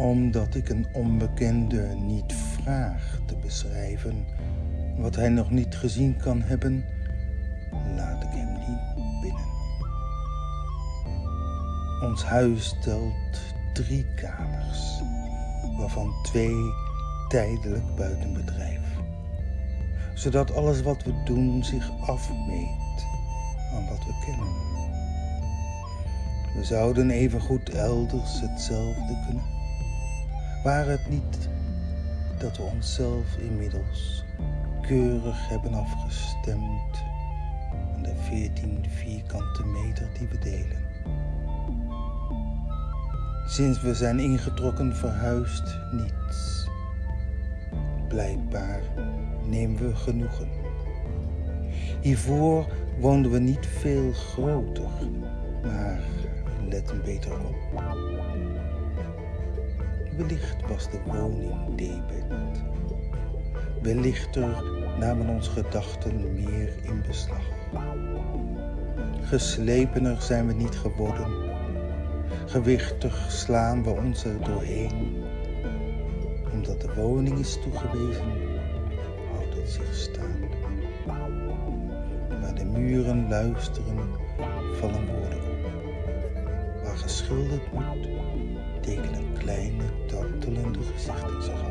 Omdat ik een onbekende niet vraag te beschrijven wat hij nog niet gezien kan hebben, laat ik hem niet binnen. Ons huis telt drie kamers, waarvan twee tijdelijk buiten bedrijf, zodat alles wat we doen zich afmeet aan wat we kennen. We zouden evengoed elders hetzelfde kunnen, waar het niet dat we onszelf inmiddels keurig hebben afgestemd aan de 14 vierkante meter die we delen. Sinds we zijn ingetrokken verhuist niets. Blijkbaar nemen we genoegen. Hiervoor woonden we niet veel groter, maar let een beter op. Wellicht was de woning debet. Wellichter namen onze gedachten meer in beslag. Geslepener zijn we niet geworden. Gewichtig slaan we ons er doorheen. Omdat de woning is toegewezen, houdt het zich staande. Waar de muren luisteren, vallen woorden op. Waar geschilderd moet, Sachte, sachte.